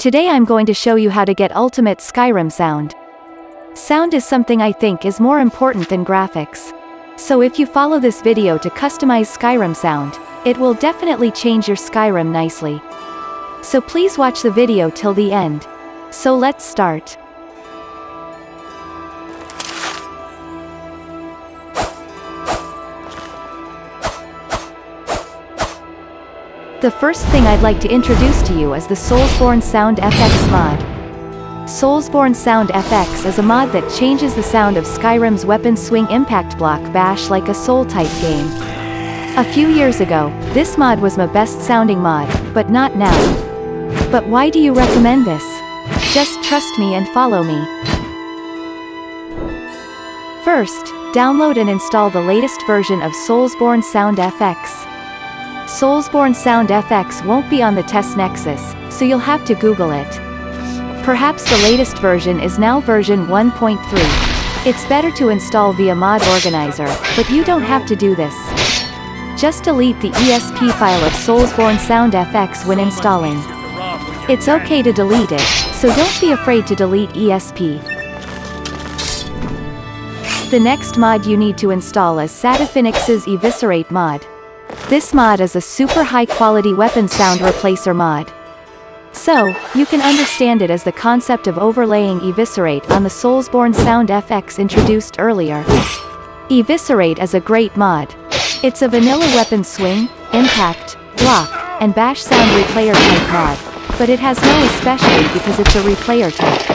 Today I'm going to show you how to get ultimate Skyrim sound. Sound is something I think is more important than graphics. So if you follow this video to customize Skyrim sound, it will definitely change your Skyrim nicely. So please watch the video till the end. So let's start. The first thing I'd like to introduce to you is the Soulsborne Sound FX mod. Soulsborne Sound FX is a mod that changes the sound of Skyrim's weapon swing impact block bash like a Soul-type game. A few years ago, this mod was my best sounding mod, but not now. But why do you recommend this? Just trust me and follow me. First, download and install the latest version of Soulsborne Sound FX. Soulsborne Sound FX won't be on the test Nexus, so you'll have to Google it. Perhaps the latest version is now version 1.3. It's better to install via Mod Organizer, but you don't have to do this. Just delete the ESP file of Soulsborne Sound FX when installing. It's okay to delete it, so don't be afraid to delete ESP. The next mod you need to install is Satifinix's Eviscerate mod. This mod is a super high quality weapon sound replacer mod. So, you can understand it as the concept of overlaying Eviscerate on the Soulsborne Sound FX introduced earlier. Eviscerate is a great mod. It's a vanilla weapon swing, impact, block, and bash sound replayer type mod, but it has no especially because it's a replayer type.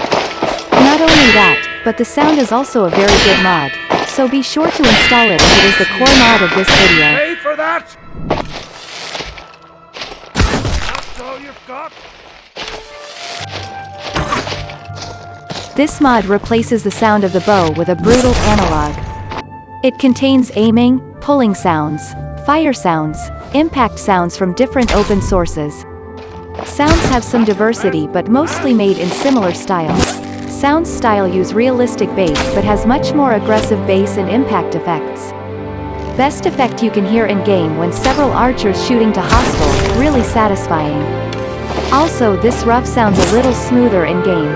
Not only that, but the sound is also a very good mod, so be sure to install it as it is the core mod of this video. All you've got? This mod replaces the sound of the bow with a brutal analog. It contains aiming, pulling sounds, fire sounds, impact sounds from different open sources. Sounds have some diversity but mostly made in similar styles. Sounds style use realistic bass but has much more aggressive bass and impact effects. Best effect you can hear in-game when several archers shooting to hostile, really satisfying. Also this rough sounds a little smoother in-game.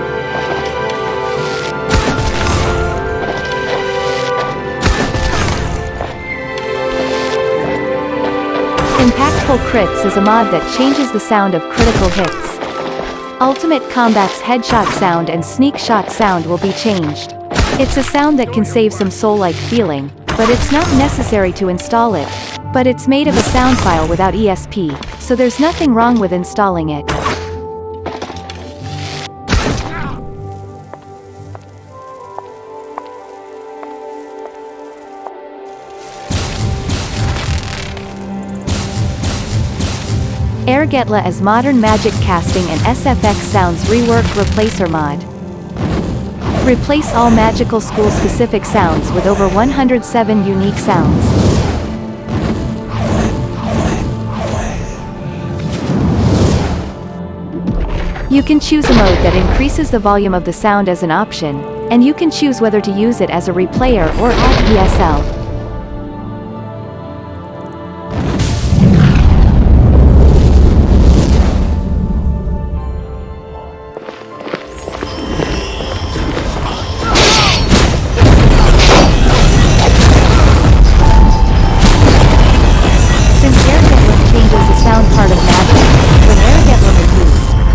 Impactful Crits is a mod that changes the sound of critical hits. Ultimate Combat's headshot sound and sneak shot sound will be changed. It's a sound that can save some soul-like feeling, but it's not necessary to install it. But it's made of a sound file without ESP, so there's nothing wrong with installing it. Airgetla as modern magic casting and SFX sounds rework replacer mod. Replace all magical school specific sounds with over 107 unique sounds. You can choose a mode that increases the volume of the sound as an option, and you can choose whether to use it as a replayer or add ESL.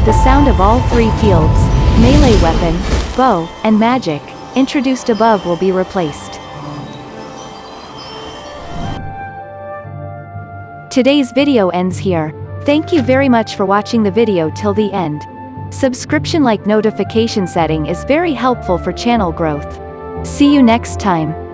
The sound of all three fields, melee weapon, bow, and magic, introduced above will be replaced. Today's video ends here. Thank you very much for watching the video till the end. Subscription like notification setting is very helpful for channel growth. See you next time.